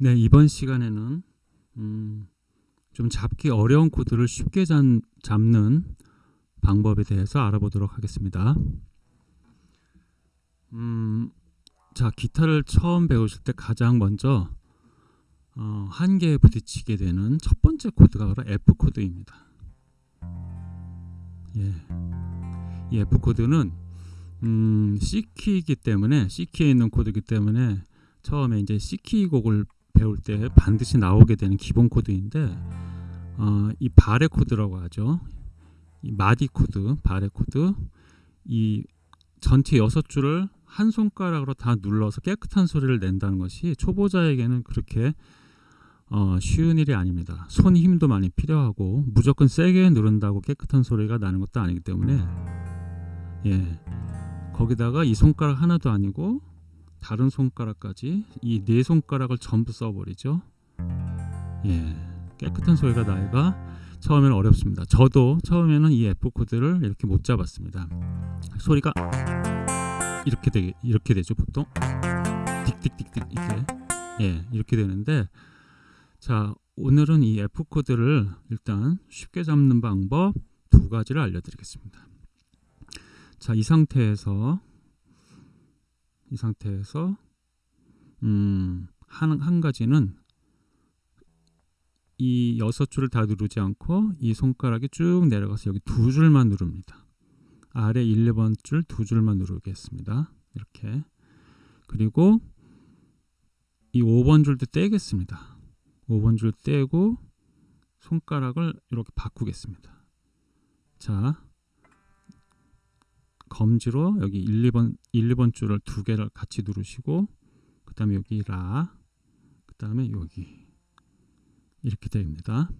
네, 이번 시간에는 음, 좀 잡기 어려운 코드를 쉽게 잡, 잡는 방법에 대해서 알아보도록 하겠습니다. 음, 자, 기타를 처음 배우실 때 가장 먼저 어, 한계에 부딪히게 되는 첫 번째 코드가 바로 F 코드입니다. 예. 이 F 코드는 음, C 키이기 때문에 C 키에 있는 코드이기 때문에 처음에 이제 C 키 곡을 배울 때 반드시 나오게 되는 기본 코드인데 어, 이 barre 코드라고 하죠. 이 마디 코드, barre 코드 이 전체 여섯 줄을 한 손가락으로 다 눌러서 깨끗한 소리를 낸다는 것이 초보자에게는 그렇게 어, 쉬운 일이 아닙니다. 손 힘도 많이 필요하고 무조건 세게 누른다고 깨끗한 소리가 나는 것도 아니기 때문에 예 거기다가 이 손가락 하나도 아니고 다른 손가락까지 이 네 손가락을 전부 써버리죠. 예 깨끗한 소리가 나기가 처음에는 어렵습니다. 저도 처음에는 이 F 코드를 이렇게 못 잡았습니다. 소리가 이렇게 되게 이렇게 되죠 보통 딕딕딕딕 이렇게 예 이렇게 되는데 자 오늘은 이 F 코드를 일단 쉽게 잡는 방법 두 가지를 알려드리겠습니다. 자 이 상태에서 이 상태에서 음, 한, 한 가지는 이 여섯 줄을 다 누르지 않고 이 손가락이 쭉 내려가서 여기 두 줄만 누릅니다. 아래 1, 2번 줄 두 줄만 누르겠습니다. 이렇게 그리고 이 5번 줄도 떼겠습니다. 5번 줄 떼고 손가락을 이렇게 바꾸겠습니다. 자 검지로 여기 1, 2번 1, 2번 줄을 두 개를 같이 누르시고 그 다음에 여기 라, 그 다음에 여기 이렇게 됩니다.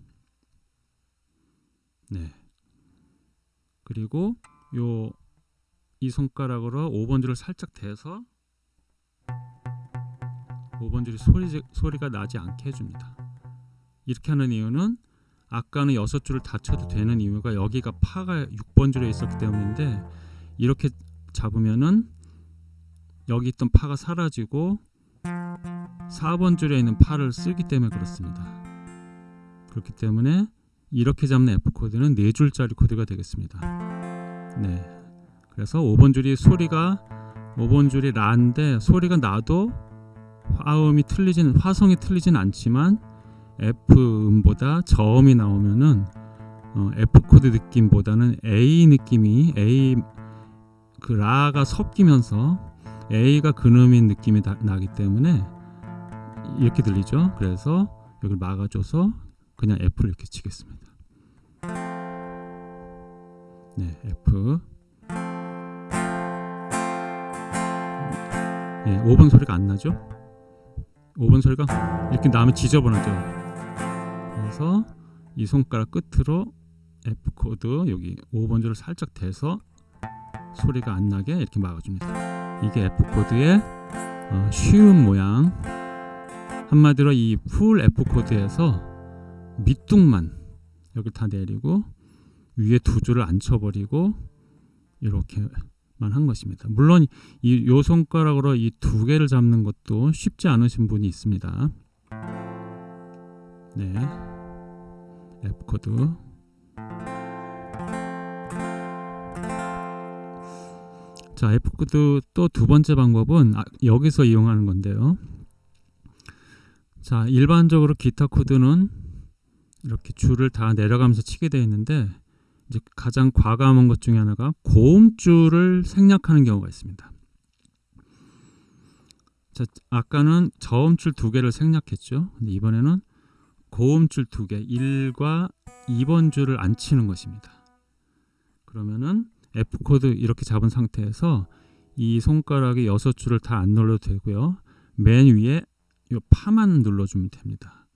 네. 그리고 요 이 손가락으로 5번 줄을 살짝 대서 5번 줄이 소리, 소리가 나지 않게 해줍니다. 이렇게 하는 이유는 아까는 6줄을 다 쳐도 되는 이유가 여기가 파가 6번 줄에 있었기 때문인데 이렇게 잡으면은 여기 있던 파가 사라지고 4번 줄에 있는 파를 쓰기 때문에 그렇습니다. 그렇기 때문에 이렇게 잡는 F 코드는 4줄짜리 코드가 되겠습니다. 네. 그래서 5번 줄이 소리가 5번 줄이 라인데 소리가 나도 화음이 틀리진 화성이 틀리진 않지만 F 음보다 저음이 나오면은 어, F 코드 느낌보다는 A 느낌이 A 그 라가 섞이면서 A가 근음인 느낌이 다, 나기 때문에 이렇게 들리죠. 그래서 여기를 막아줘서 그냥 F를 이렇게 치겠습니다. 네, F. 예, 5번 소리가 안 나죠? 5번 소리가 이렇게 나면 지저분하죠. 그래서 이 손가락 끝으로 F 코드 여기 5번 줄을 살짝 대서 소리가 안 나게 이렇게 막아줍니다. 이게 F 코드의 어, 쉬운 모양. 한마디로 이 full F 코드에서 밑둥만 여기 다 내리고 위에 두 줄을 안 쳐버리고 이렇게만 한 것입니다. 물론 이 요 손가락으로 이 두 개를 잡는 것도 쉽지 않으신 분이 있습니다. 네, F 코드. 자, F 코드 또두 번째 방법은 아, 여기서 이용하는 건데요. 자, 일반적으로 기타 코드는 이렇게 줄을 다 내려가면서 치게 되어 있는데 이제 가장 과감한 것 중에 하나가 고음줄을 생략하는 경우가 있습니다. 자, 아까는 저음줄 두 개를 생략했죠. 근데 이번에는 고음줄 두 개, 1과 2번 줄을 안 치는 것입니다. 그러면은 F 코드 이렇게 잡은 상태에서 이 손가락이 여섯 줄을 다 안 눌러도 되고요. 맨 위에 이 파만 눌러주면 됩니다.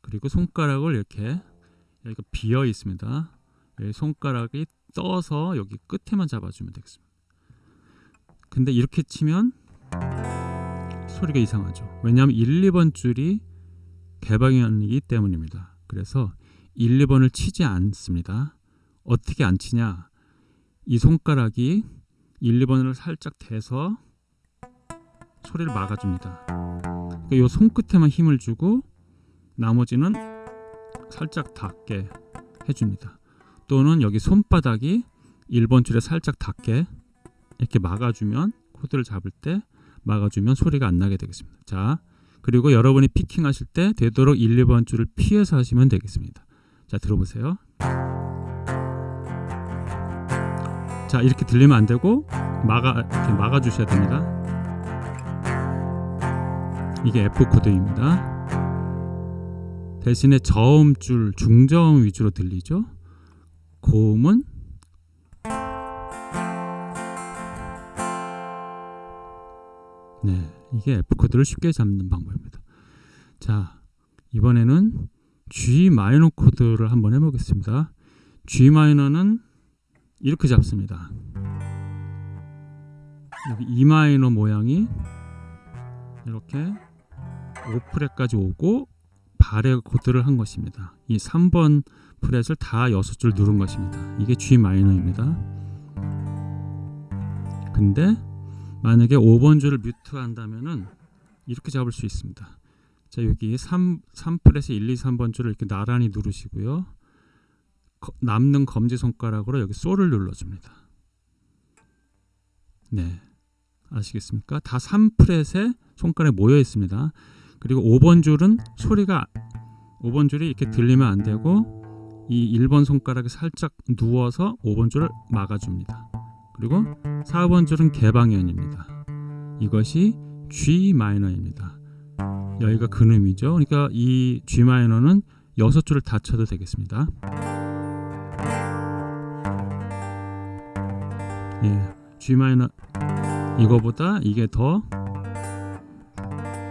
그리고 손가락을 이렇게 여기가 비어 있습니다. 손가락이 떠서 여기 끝에만 잡아주면 되겠습니다. 근데 이렇게 치면 소리가 이상하죠. 왜냐하면 1, 2번 줄이 개방이기 때문입니다. 그래서 1, 2번을 치지 않습니다. 어떻게 안 치냐? 이 손가락이 1, 2번을 살짝 대서 소리를 막아줍니다. 그러니까 요 손끝에만 힘을 주고 나머지는 살짝 닿게 해줍니다. 또는 여기 손바닥이 1번 줄에 살짝 닿게 이렇게 막아주면 코드를 잡을 때 막아주면 소리가 안 나게 되겠습니다. 자, 그리고 여러분이 피킹 하실 때 되도록 1, 2번 줄을 피해서 하시면 되겠습니다. 자, 들어보세요. 자, 이렇게 들리면 안 되고 막아 이렇게 막아 주셔야 됩니다. 이게 F 코드입니다. 대신에 저음줄 중저음 위주로 들리죠. 고음은 네, 이게 F 코드를 쉽게 잡는 방법입니다. 자, 이번에는 G 마이너 코드를 한번 해보겠습니다. G 마이너는 이렇게 잡습니다. 여기 E 마이너 모양이 이렇게 5프렛까지 오고 발에 코드를 한 것입니다. 이 3번 프렛을 다 6줄 누른 것입니다. 이게 G 마이너입니다. 근데 만약에 5번 줄을 뮤트 한다면은 이렇게 잡을 수 있습니다. 자, 여기 3 3프렛의 1, 2, 3번 줄을 이렇게 나란히 누르시고요. 거, 남는 검지 손가락으로 여기 솔을 눌러 줍니다. 네. 아시겠습니까? 다 3프렛에 손가락이 모여 있습니다. 그리고 5번 줄은 소리가 5번 줄이 이렇게 들리면 안 되고 이 1번 손가락이 살짝 누워서 5번 줄을 막아줍니다. 그리고 4번 줄은 개방현입니다. 이것이 G 마이너입니다. 여기가 근음이죠. 그러니까 이 G 마이너는 6줄을 다 쳐도 되겠습니다. 예, G 마이너 이거보다 이게 더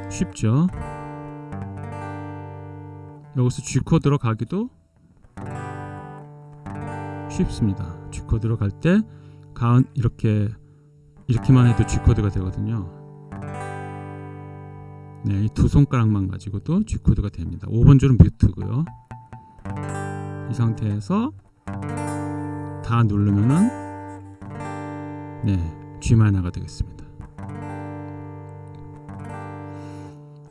쉽죠. 여기서 G 코드로 가기도 쉽습니다. G 코드로 갈 때 가운 이렇게 이렇게만 해도 G 코드가 되거든요. 네, 이 두 손가락만 가지고도 G 코드가 됩니다. 5번 줄은 뮤트고요. 이 상태에서 다 누르면은 네, G 마이너가 되겠습니다.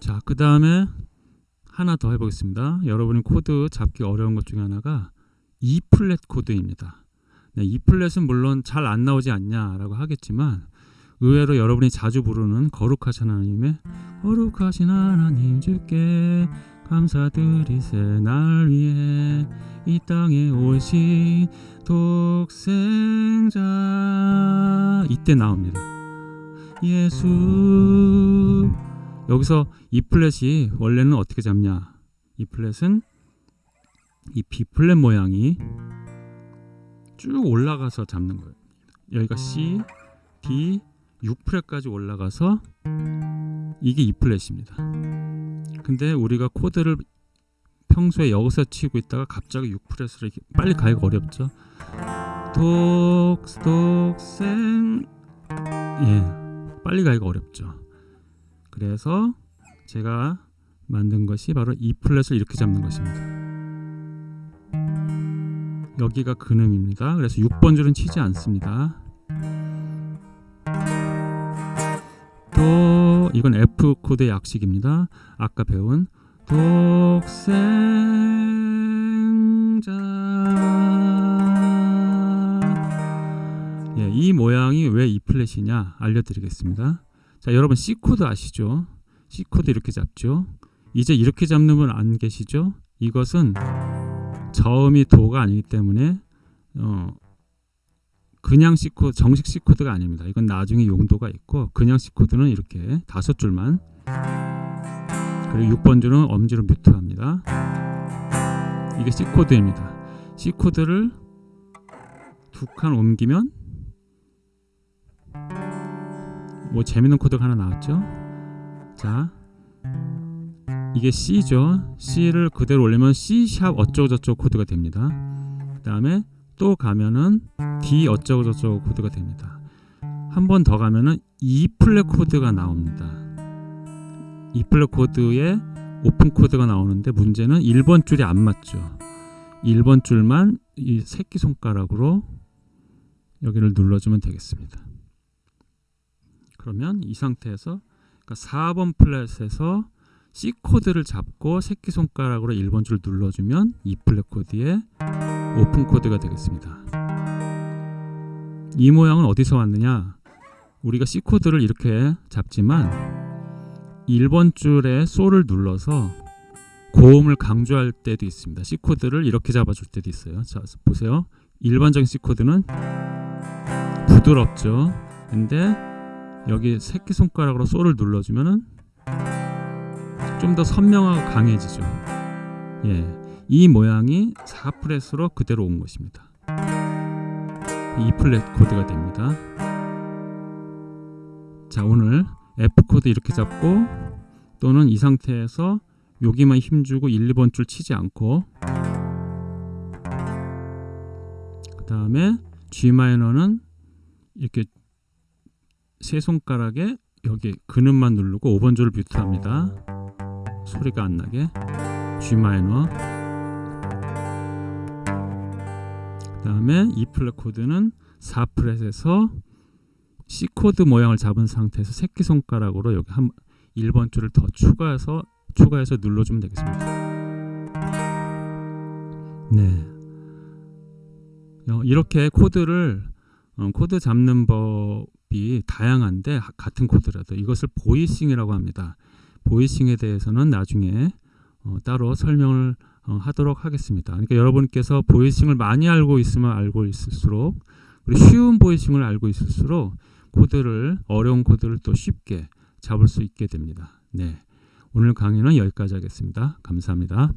자, 그 다음에 하나 더 해보겠습니다. 여러분이 코드 잡기 어려운 것 중에 하나가 E 플랫 코드입니다. 네, E 플랫은 물론 잘 안 나오지 않냐라고 하겠지만 의외로 여러분이 자주 부르는 거룩하신 하나님의 거룩하신 하나님 주께 감사드리세 날 위해 이 땅에 오신 독생자 이때 나옵니다. 예수 여기서 이 플랫이 원래는 어떻게 잡냐? 이 플랫은 이 B 플랫 모양이 쭉 올라가서 잡는 거예요. 여기가 C, D, 6프렛까지 올라가서 이게 E 플랫입니다. 근데 우리가 코드를 평소에 여기서 치고 있다가 갑자기 6프렛으로 이렇게 빨리 가기가 어렵죠. 독, 독생 예, 빨리 가기가 어렵죠. 그래서 제가 만든 것이 바로 E 플랫을 이렇게 잡는 것입니다. 여기가 근음입니다. 그래서 6번 줄은 치지 않습니다. 또 이건 F 코드의 약식입니다. 아까 배운 독생자 예, 이 모양이 왜 E 플랫이냐 알려드리겠습니다. 자, 여러분 C 코드 아시죠? C 코드 이렇게 잡죠. 이제 이렇게 잡는 분 안 계시죠? 이것은 저음이 도가 아니기 때문에 어, 그냥 C 코드, 정식 C 코드가 아닙니다. 이건 나중에 용도가 있고 그냥 C 코드는 이렇게 다섯 줄만 그리고 6번 줄은 엄지로 뮤트합니다. 이게 C 코드입니다. C 코드를 두 칸 옮기면 뭐 재밌는 코드가 하나 나왔죠. 자, 이게 C죠. C를 그대로 올리면 C sharp 어쩌고 저쩌고 코드가 됩니다. 그 다음에 또 가면은 D 어쩌고 저쩌고 코드가 됩니다. 한 번 더 가면은 E 플랫 코드가 나옵니다. E 플랫 코드에 오픈 코드가 나오는데 문제는 1번 줄이 안 맞죠. 1번 줄만 이 새끼 손가락으로 여기를 눌러주면 되겠습니다. 그러면 이 상태에서 그러니까 4번 fret에서 C 코드를 잡고 새끼 손가락으로 1번 줄 눌러주면 E 플랫 코드의 오픈 코드가 되겠습니다. 이 모양은 어디서 왔느냐? 우리가 C 코드를 이렇게 잡지만 1번 줄에 솔을 눌러서 고음을 강조할 때도 있습니다. C 코드를 이렇게 잡아줄 때도 있어요. 자 보세요. 일반적인 C 코드는 부드럽죠. 근데 여기 새끼 손가락으로 솔을 눌러주면은 좀 더 선명하고 강해지죠. 예, 이 모양이 4fret으로 그대로 온 것입니다. E 플랫 코드가 됩니다. 자, 오늘 F 코드 이렇게 잡고 또는 이 상태에서 여기만 힘주고 1, 2번 줄 치지 않고 그 다음에 G 마이너는 이렇게 세 손가락에 여기 근음만 누르고 5번 줄을 뮤트합니다. 소리가 안 나게 G 마이너 다음에 E 플랫 코드는 4fret에서 C 코드 모양을 잡은 상태에서 새끼 손가락으로 여기 한 1번 줄을 더 추가해서 추가해서 눌러주면 되겠습니다. 네, 어, 이렇게 코드를 어, 코드 잡는 법이 다양한데 하- 같은 코드라도 이것을 voicing이라고 합니다. voicing에 대해서는 나중에 어, 따로 설명을 어, 하도록 하겠습니다. 그러니까 여러분께서 voicing을 많이 알고 있으면 알고 있을수록 그리고 쉬운 voicing을 알고 있을수록 코드를 어려운 코드를 또 쉽게 잡을 수 있게 됩니다. 네. 오늘 강의는 여기까지 하겠습니다. 감사합니다.